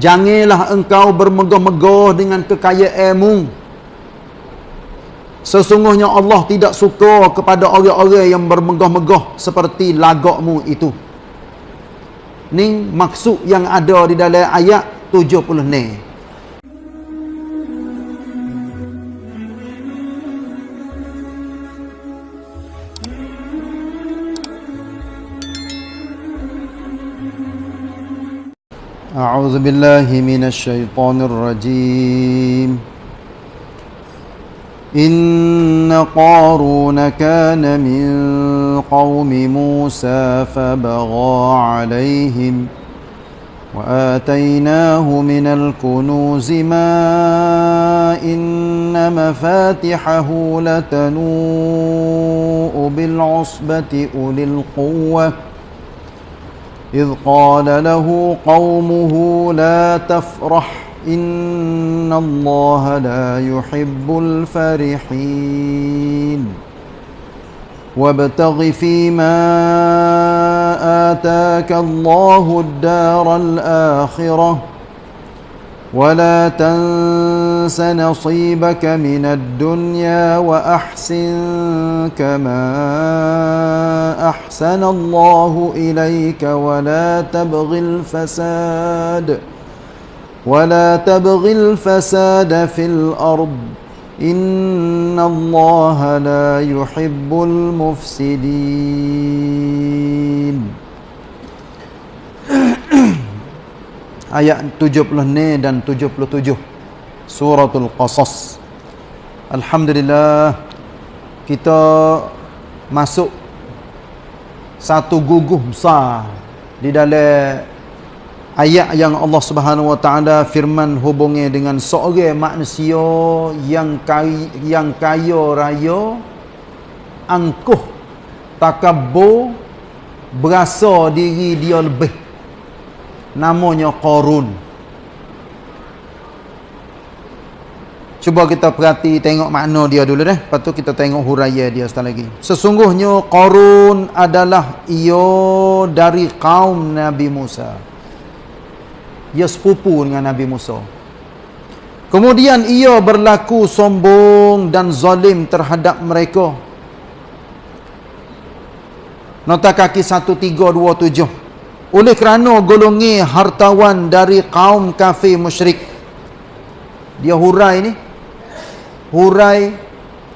Janganlah engkau bermegah-megah dengan kekayaanmu. Sesungguhnya Allah tidak suka kepada orang-orang yang bermegah-megah seperti lagakmu itu. Ni maksud yang ada di dalam ayat 70 ni. أعوذ بالله من الشيطان الرجيم. إن قارون كان من قوم موسى فبغى عليهم وآتيناه من الكنوز ما إن مفاتحه لتنوء بالعصبة أولي القوة إذ قال له قومه لا تفرح إن الله لا يحب الفرحين. وابتغ فيما آتاك الله الدار الآخرة. ولا تنس نصيبك من الدنيا وأحسن كما أحسن الله إليك ولا تبغ الفساد ولا تبغ الفساد في الأرض إن الله لا يحب المفسدين ayat 70 ni dan 77 suratul qasas. Alhamdulillah kita masuk satu guguh besar di dalam ayat yang Allah Subhanahu wa taala firman hubungnya dengan seorang manusia yang kaya, yang kaya raya angkuh takabur berasa diri dia lebih namanya Qarun. Cuba kita perhati tengok makna dia dulu deh. Lepas tu kita tengok huraya dia sekali lagi. Sesungguhnya Qarun adalah ia dari kaum Nabi Musa. Ia sepupu dengan Nabi Musa. Kemudian ia berlaku sombong dan zalim terhadap mereka. Nota kaki 1327. Oleh kerana golongi hartawan dari kaum kafir musyrik. Dia hurai ni. Hurai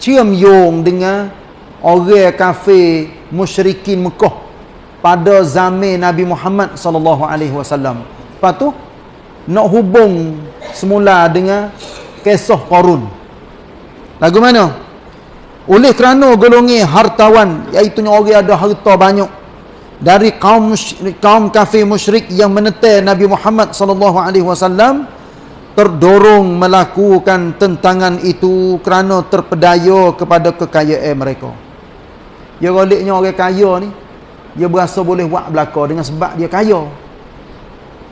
cium yung dengan orang kafir musyrikin Mekah pada zaman Nabi Muhammad sallallahu alaihi wasallam. Lepas tu nak hubung semula dengan kisah Qarun. Lagu mana? Oleh kerana golongi hartawan iaitu orang ada harta banyak dari kaum kaum kafir musyrik yang menetai Nabi Muhammad sallallahu alaihi wasallam terdorong melakukan tentangan itu kerana terpedaya kepada kekayaan mereka. Ya goliknya orang kaya ni dia berasa boleh buat belaka dengan sebab dia kaya.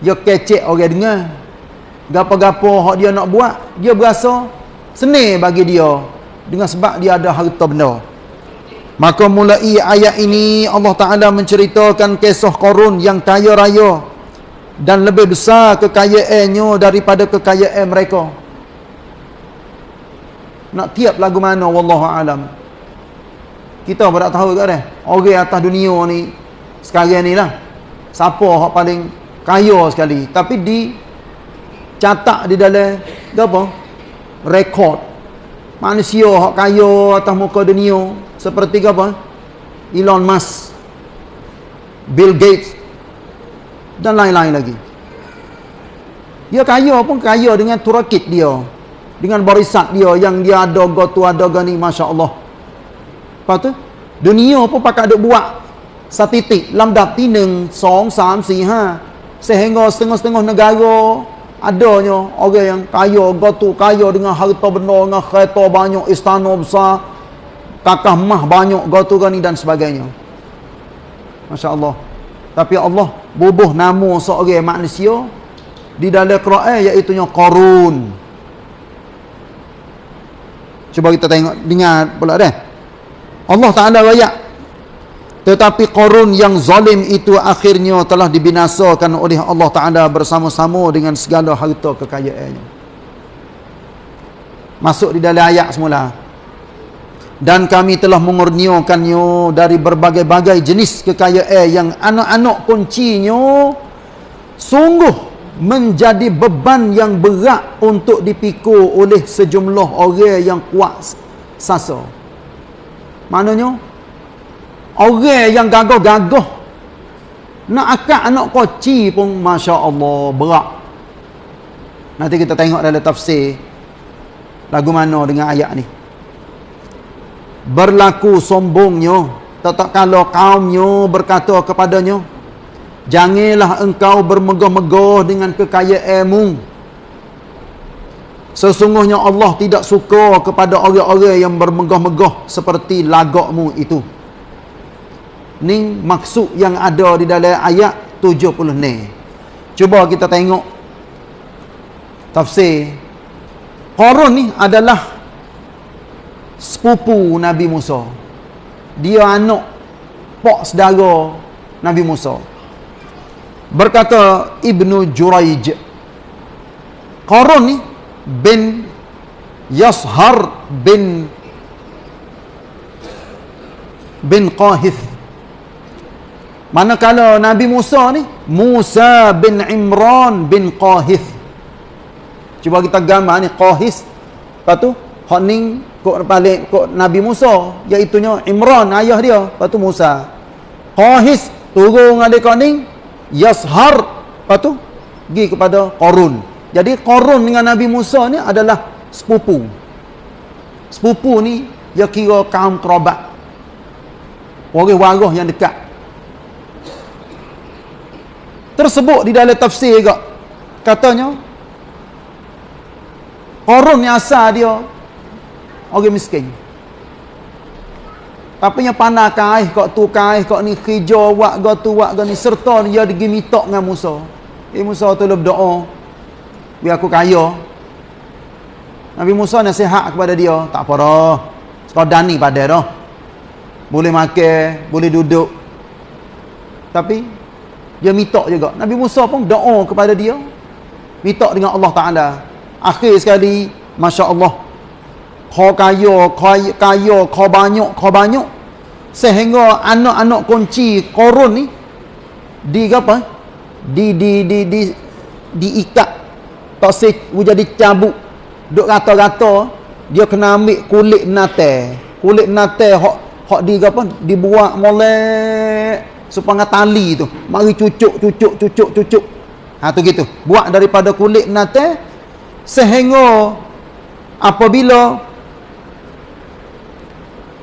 Dia kecek orang dengar. Gapo-gapo hak dia nak buat, dia berasa senang bagi dia dengan sebab dia ada harta benda. Maka mulai ayat ini Allah Ta'ala menceritakan kisah korun yang kaya raya dan lebih besar kekayaannya daripada kekayaan mereka. Nak tiap lagu mana wallahu alam. Kita pun tak tahu kat dah. Orang atas dunia ni sekarang ni lah. Siapa yang paling kaya sekali. Tapi di catat di dalam apa? Rekod. Manusia yang kaya atas muka dunia seperti apa? Elon Musk, Bill Gates dan lain-lain lagi. Dia kaya pun kaya dengan turakit dia. Dengan barisan dia yang dia ada gotu ada gani masya-Allah. Lepas tu dunia pun pakai duk buat statistik lambda tineng 2 3 4 5 sehingga setengah-setengah negara adanya orang yang kaya gotu kaya dengan harta benda dengan kereta banyak istana besar kakah mah banyak gotu gani dan sebagainya. Masya Allah tapi Allah bubuh nama seorang manusia di dalam Quran iaitu Qarun. Cuba kita tengok dengar pula dah Allah Ta'ala rayak tetapi Qarun yang zalim itu akhirnya telah dibinasakan oleh Allah Taala bersama-sama dengan segala harta kekayaannya. Masuk di dalam ayat semula dan kami telah mengurniakannya dari berbagai-bagai jenis kekayaan yang anak-anak kuncinya sungguh menjadi beban yang berat untuk dipikul oleh sejumlah orang yang kuat sasa. Maknanya orang yang gagah-gagah nak akak anak koci pun masya-Allah berat. Nanti kita tengok dalam tafsir lagu mana dengan ayat ni. Berlaku sombongnya tetap kalau kaumnya berkata kepadanya Janganlah engkau bermegah-megah dengan kekayaanmu. Sesungguhnya Allah tidak suka kepada orang-orang yang bermegah-megah seperti lagakmu itu. Ini maksud yang ada di dalam ayat 70 ni. Cuba kita tengok tafsir. Qarun ni adalah sepupu Nabi Musa. Dia anak pak saudara Nabi Musa. Berkata Ibnu Juraij Qarun ni bin Yashar bin bin Qahith. Manakala Nabi Musa ni Musa bin Imran bin Qahith. Cuba kita gambar ni Qahith. Lepas tu hak ni kok balik kok Nabi Musa iaitu Imran ayah dia. Lepas tu Musa Qahith turun kau ni Yashar. Apa tu pergi kepada Qarun. Jadi Qarun dengan Nabi Musa ni adalah sepupu. Sepupu ni dia kira kaum kerabat. Orang warah yang dekat. Tersebut di dalam tafsir juga. Katanya Qarun ni asal dia orang miskin tapi yang panah kaih kok tu kaih kok ni hijau wak go tu wak go ni serta dia pergi mitok dengan Musa. Eh Musa tu lu berdoa. Biar aku kaya. Nabi Musa nasihat kepada dia, tak apa dah. Sekadar ni pada dah. Boleh makan, boleh duduk. Tapi dia mitok juga. Nabi Musa pun doa kepada dia. Mitok dengan Allah Taala. Akhir sekali, masya-Allah, kau kaya, kau kaya, kau banyak, kau banyak. Sehingga anak-anak kunci korun ni di apa? Di di di di diikat tak se jadi cabut. Duk rata-rata dia kena ambil kulit nate. Kulit nate hok hok di apa? Dibuat molek supaya tali tu. Mari cucuk cucuk cucuk cucuk. Ha tu gitu. Buat daripada kulit nate sehingga apabila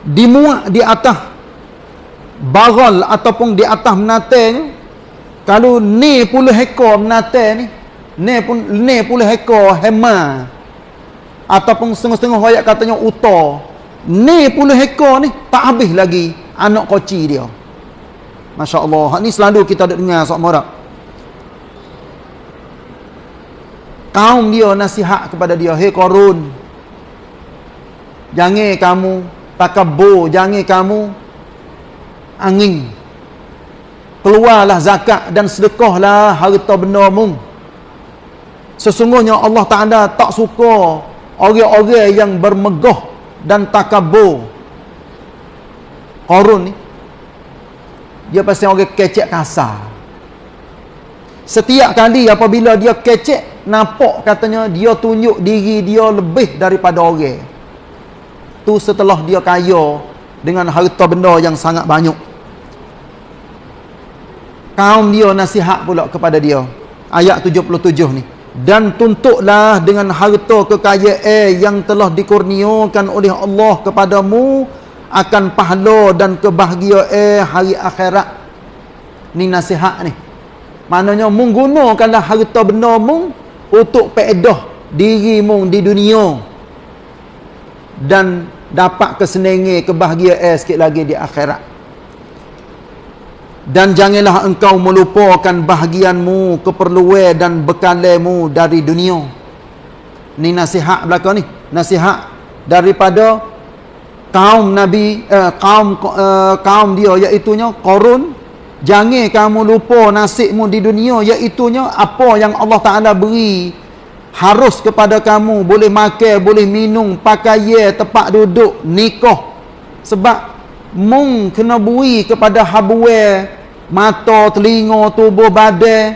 dimuat di atas baral ataupun di atas menate ni kalau ni puluh ekor menate ni ni pun ni puluh ekor hema ataupun setengah-setengah ayat katanya uta ni puluh ekor ni tak habis lagi anak koci dia. Masya Allah ni selalu kita ada dengar sok morak kaum dia nasihat kepada dia hei korun jangan kamu takabur jangan kamu angin. Keluarlah zakat dan sedekahlah harta benda mu. Sesungguhnya Allah Taala tak suka orang-orang yang bermegah dan takabur Qarun ni dia pasti orang kecek kasar. Setiap kali apabila dia kecek nampak katanya dia tunjuk diri dia lebih daripada orang tu setelah dia kaya dengan harta benda yang sangat banyak. Kaum dia nasihat pula kepada dia. Ayat 77 ni. Dan tuntutlah dengan harta kekayaan yang telah dikurniakan oleh Allah kepadamu akan pahala dan kebahagiaan hari akhirat. Ni nasihat ni. Maknanya menggunakanlah harta benda mu untuk peedah dirimu di dunia. Dan dapat kesenangan kebahagiaan sikit lagi di akhirat. Dan janganlah engkau melupakan bahagianmu keperluan dan bekalmu dari dunia. Ni nasihat belakang ni. Nasihat daripada kaum nabi uh, kaum uh, kaum dia iaitu nya Qarun. Jangan kamu lupa nasibmu di dunia iaitu nya apa yang Allah Taala beri harus kepada kamu. Boleh makan boleh minum pakai tempat duduk nikah sebab mung kena bui kepada habuwe mata telinga tubuh badan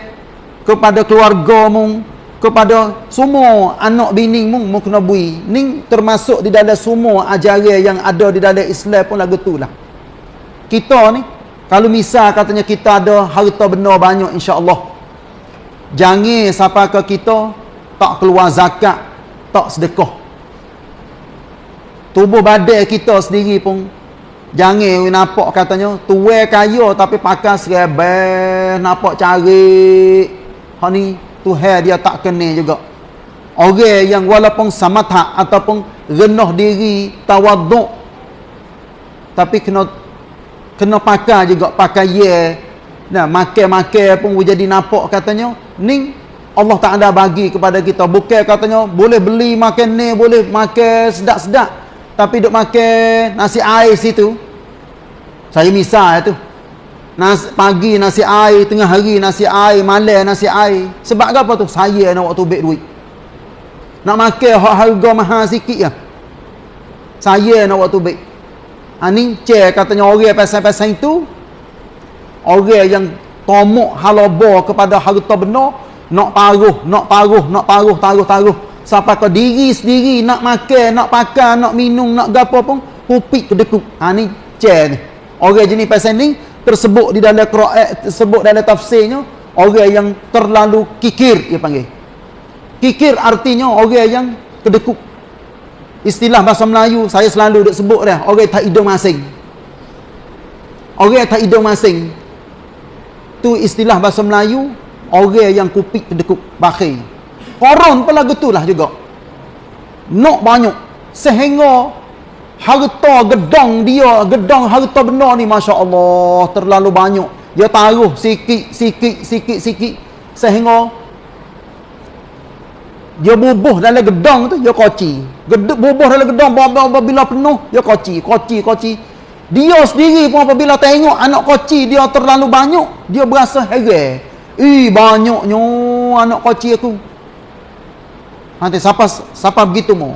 kepada keluarga mung kepada semua anak bini mung mung kena bui. Ni termasuk di dalam semua ajaran yang ada di dalam Islam pun lagu tu lah. Kita ni kalau misal katanya kita ada harta benar banyak insya-Allah jangan sampai ke kita tak keluar zakat tak sedekah. Tubuh badan kita sendiri pun jangan nampak katanya tuai kaya tapi pakai serabah nampak cari hak ni Tuhan dia tak kena juga. Orang yang walaupun samatha ataupun rendah diri tawaduk tapi kena kena pakai juga pakai ye. Nah makan-makan pun jadi nampak katanya ni Allah tak ada bagi kepada kita bukan katanya boleh beli makan ni boleh makan sedap-sedap tapi duk makan nasi air situ saya misal tu Nas, pagi nasi air, tengah hari nasi air, malam nasi air. Sebab apa tu? Saya nak waktu beg duit. Nak makan hak harga mahal sikit ya. Saya nak waktu beg. Ha ni cek katanya orang pasal-pasal itu orang yang tomok halaba kepada harta benar, nak paruh, nak paruh, nak paruh, taruh-taruh. Sampai ke diri sendiri nak makan, nak pakai, nak minum, nak gapo pun kupik kedekuk. Ha ni cek ni. Orang jenis pasal ni tersebut di dalam Quran tersebut dalam tafsirnya orang yang terlalu kikir dia panggil kikir artinya orang yang kedekuk istilah bahasa Melayu saya selalu duk sebut dia orang tak hidung masing orang tak hidung masing tu istilah bahasa Melayu orang yang kupik kedekuk bakhil. Koron pun lagu tu lah juga. Nak banyak. Sehingga harta gedang dia gedang harta benar ni Masya Allah terlalu banyak. Dia taruh sikit sikit sikit sikit. Sehingga dia bubuh dalam gedang tu dia koci. Bubuh dalam gedang bila penuh dia koci koci koci. Dia sendiri pun apabila tengok anak koci dia terlalu banyak dia berasa heran ih banyaknya anak koci aku. Nanti siapa siapa begitu mau.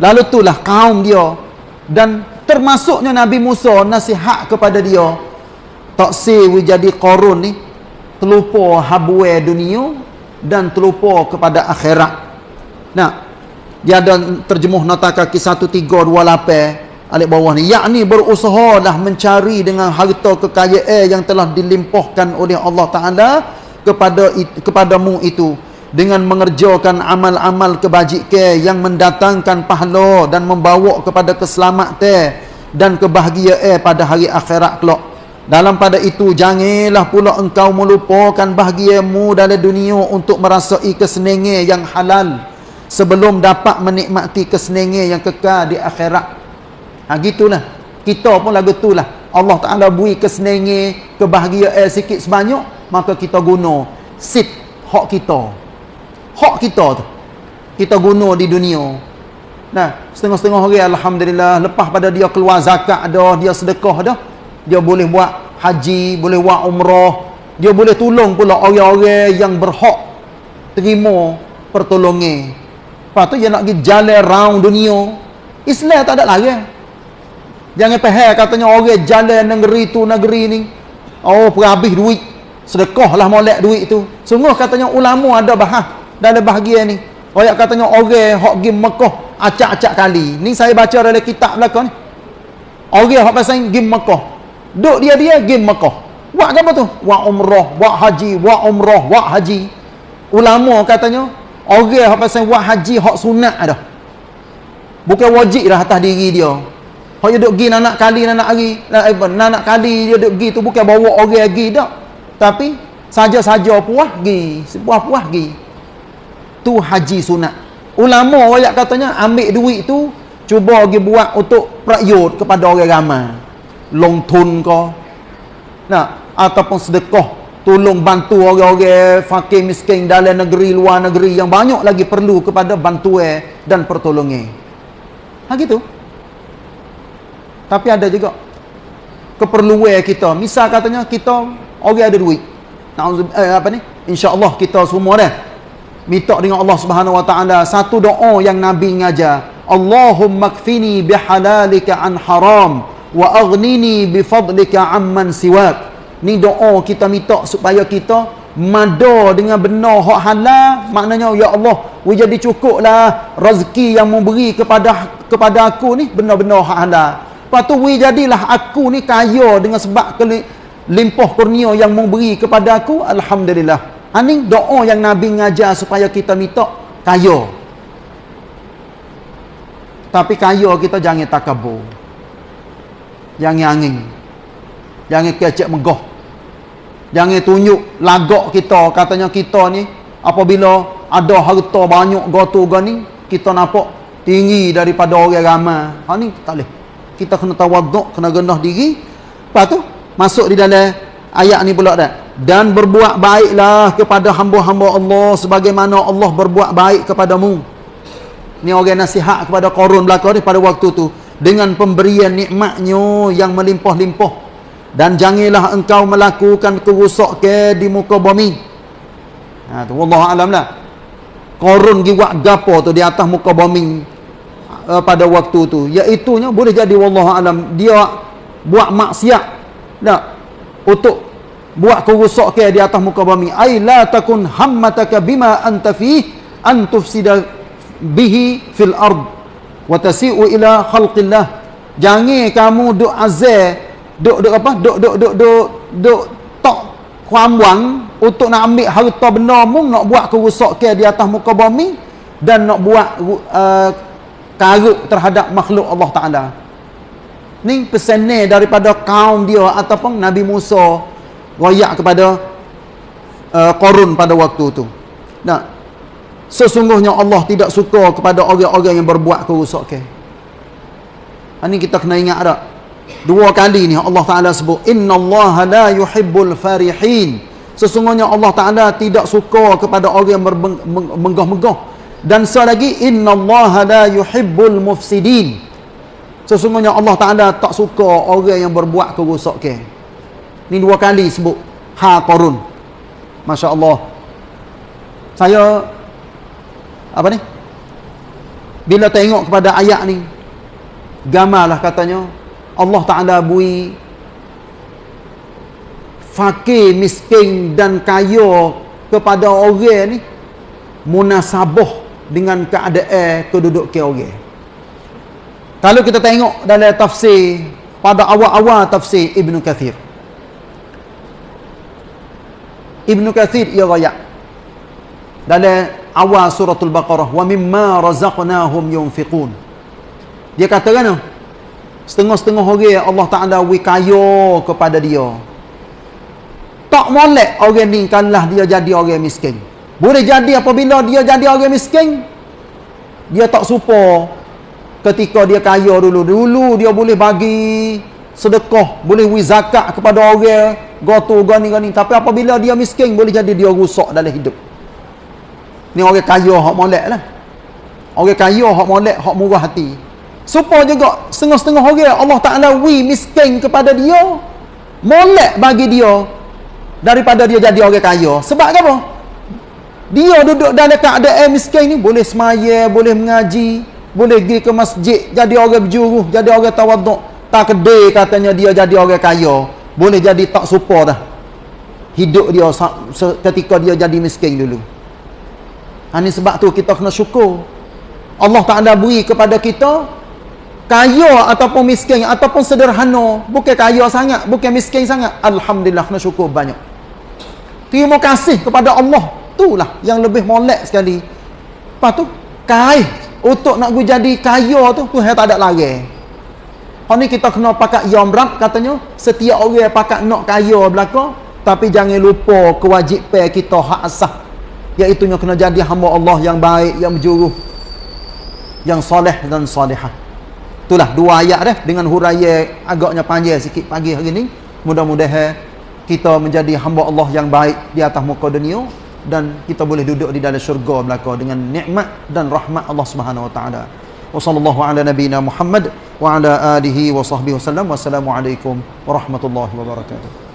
Lalu itulah kaum dia. Dan termasuknya Nabi Musa nasihat kepada dia tak sewi jadi korun ni terlupa habwe dunia dan terlupa kepada akhirat. Nah dia ada terjemuh nota kaki 1328 alik bawah ni. Yakni berusaha dah mencari dengan harta kekayaan yang telah dilimpahkan oleh Allah Ta'ala kepada kepadamu itu dengan mengerjakan amal-amal kebajikan yang mendatangkan pahala dan membawa kepada keselamatan dan kebahagiaan pada hari akhirat kelak. Dalam pada itu janganlah pula engkau melupakan bahagiamu dalam dunia untuk merasai kesenangan yang halal sebelum dapat menikmati kesenangan yang kekal di akhirat. Ha gitulah. Kita pun lagu itulah. Allah Taala beri kesenangan, kebahagiaan sikit sebanyak, maka kita guna sit hak kita. Hak kita tu kita guna di dunia. Nah setengah-setengah orang alhamdulillah lepas pada dia keluar zakat dah dia sedekah dah dia boleh buat haji boleh buat umrah dia boleh tolong pula orang-orang yang berhak terima pertolongan. Lepas tu dia nak pergi jalan round dunia. Islam tak ada lagi. Jangan faham katanya orang jalan negeri tu negeri ni oh perhabis duit sedekah lah molek duit tu. Sungguh katanya ulama ada bahas dalam bahagian ni. Orang katanya orang hok pergi Mekah acak-acak kali. Ni saya baca dalam kitab belakang ni. Orang hok pasal pergi Mekah. Duk dia dia pergi Mekah. Buat apa tu? Buat umrah buat haji buat umrah buat haji. Ulama katanya orang hok pasal buat haji hok sunat dah. Bukan wajib dah atas diri dia. Hok dia duk pergi nak kali nak hari nak kali dia duk pergi tu bukan bawa orang pergi dak tapi saja-saja puas pergi puas-puas pergi tu haji sunat. Ulama royak katanya ambil duit tu cuba pergi buat untuk prakyut kepada orang ramai. Long tun ke nah ataupun sedekah. Tolong bantu orang-orang fakir miskin dalam negeri luar negeri yang banyak lagi perlu kepada bantuan dan pertolongan. Ha gitu. Tapi ada juga keperluan kita. Misal katanya kita orang ada duit. Nauzubillah eh, apa ni? Insya-Allah kita semua dah minta dengan Allah Subhanahu wa taala satu doa yang Nabi ngajar. Allahumma kfini bihalalika an haram wa aghnini bifadlika amman siwak. Ni doa kita minta supaya kita mada dengan benar hak halal maknanya ya Allah we jadi cukuplah rezeki yang memberi kepada kepada aku ni benar-benar hak halal lepas tu we jadilah aku ni kaya dengan sebab limpah kurnia yang memberi kepada aku alhamdulillah ini ha, doa yang nabi ngajar supaya kita minta kaya tapi kaya kita jangan takabur jangan angin jangan kecek megah Jangan tunjuk lagak kita katanya kita ni apabila ada harta banyak gotu gani kita nampak tinggi daripada orang ramai. Ha ni tak boleh. Kita kena tawaduk, kena rendah diri. Lepas tu masuk di dalam ayat ni pula dah. Dan berbuat baiklah kepada hamba-hamba Allah sebagaimana Allah berbuat baik kepadamu. Ni orang nasihat kepada Qarun belaka ni pada waktu tu dengan pemberian nikmatnya yang melimpah-limpah dan janganlah engkau melakukan kerosakan di muka bumi. Ha tu wallahu alam lah. Korun gi buat gapo tu di atas muka bumi uh, pada waktu tu. Iaitu nya boleh jadi wallahu alam dia buat maksiat tak untuk buat kerosakan di atas muka bumi. Ai la takun hammataka bima anta fi an tufsida bihi fil ard wa tasi'u ila khalqillah. Jangan kamu duk azab duk duk apa duk duk duk duk duk tok kuamwang untuk nak ambil harta benda mu nak buat kerosakan di atas muka bumi dan nak buat uh, karut terhadap makhluk Allah Taala. Ni pesanan daripada kaum dia ataupun Nabi Musa royak kepada uh, Qarun pada waktu tu. Nah, sesungguhnya Allah tidak suka kepada orang-orang yang berbuat kerosakan. Ini kita kena ingat tak? Dua kali ni Allah Taala sebut innallaha la yuhibbul farihin. Sesungguhnya Allah Taala tidak suka kepada orang yang menggah-megah. Dan sekali lagi innallaha la yuhibbul mufsidin. Sesungguhnya Allah Taala tak suka orang yang berbuat kerosakan. Ni dua kali sebut ha qarun. Masya-Allah. Saya apa ni? Bila tengok kepada ayat ni gamarlah katanya Allah Ta'ala bui fakir, miskin dan kaya kepada orang ni munasabah dengan keadaan keduduk ke orang kalau kita tengok dalam tafsir pada awal-awal tafsir Ibn Kathir Ibn Kathir ia rayak dalam awal suratul Baqarah wa mimma razaqnahum yunfiqun dia kata kan Setengah-setengah orang Allah Ta'ala wikaya kepada dia. Tak molek orang ni kalah dia jadi orang miskin. Boleh jadi apabila dia jadi orang miskin. Dia tak supa ketika dia kaya dulu. Dulu dia boleh bagi sedekah. Boleh wizakat kepada orang. Gotu, gani, gani. Tapi apabila dia miskin boleh jadi dia rusak dalam hidup. Ni orang kaya hak molek lah. Orang kaya hak molek, hak murah hati. Supaya juga setengah-setengah orang Allah Ta'ala wi miskin kepada dia. Molek bagi dia. Daripada dia jadi orang kaya. Sebab apa? Dia duduk dalam keadaan miskin ni. Boleh semaya, boleh mengaji. Boleh pergi ke masjid. Jadi orang berjuruh. Jadi orang tawaduk. Tak kedai katanya dia jadi orang kaya. Boleh jadi tak supa dah. Hidup dia ketika dia jadi miskin dulu. Ini sebab tu kita kena syukur. Allah Ta'ala beri kepada kita kaya ataupun miskin ataupun sederhana bukan kaya sangat bukan miskin sangat alhamdulillah kena syukur banyak terima kasih kepada Allah itulah yang lebih molek sekali lepas tu kai untuk nak jadi kaya tu tu tak ada lagi. Hari ni kita kena pakai yamrab katanya. Setiap orang pakai nak kaya belaka tapi jangan lupa kewajipan kita hak asah. Iaitu kena jadi hamba Allah yang baik yang berjuruh yang soleh dan solehah. Itulah dua ayat dah dengan huraya agaknya panjang sikit pagi hari ni. Mudah-mudahan kita menjadi hamba Allah yang baik di atas muka dunia dan kita boleh duduk di dalam syurga belaka dengan nikmat dan rahmat Allah Subhanahu wa taala wa sallallahu ala nabiyyina Muhammad wa ala alihi wa sahbihi wasallam. Wassalamualaikum warahmatullahi wabarakatuh.